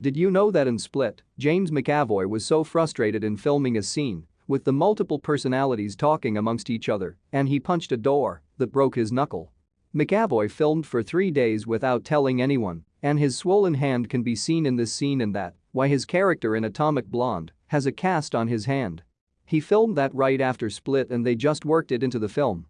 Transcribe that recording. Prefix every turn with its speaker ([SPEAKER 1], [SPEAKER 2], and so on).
[SPEAKER 1] Did you know that in Split, James McAvoy was so frustrated in filming a scene with the multiple personalities talking amongst each other and he punched a door that broke his knuckle. McAvoy filmed for three days without telling anyone and his swollen hand can be seen in this scene and that why his character in Atomic Blonde has a cast on his hand. He filmed that right after Split and they just worked it into the film